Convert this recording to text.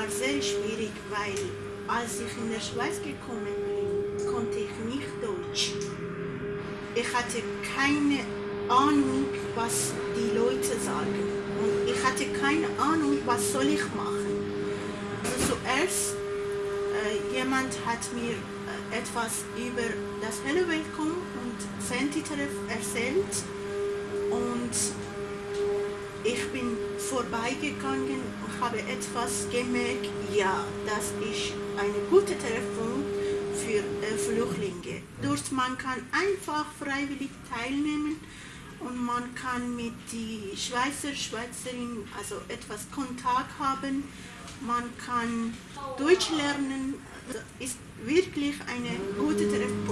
war sehr schwierig, weil als ich in der Schweiz gekommen bin, konnte ich nicht Deutsch. Ich hatte keine Ahnung, was die Leute sagen. Und ich hatte keine Ahnung, was soll ich machen. Also zuerst, äh, jemand hat mir äh, etwas über das Hello Welcome und Sentiteref erzählt und vorbeigegangen und habe etwas gemerkt, ja, das ist eine gute Telefon für äh, Flüchtlinge. Dort man kann einfach freiwillig teilnehmen und man kann mit die Schweizer, Schweizerin also etwas Kontakt haben. Man kann Deutsch lernen. Das ist wirklich ein guter Treffpunkt für Flüchtlinge.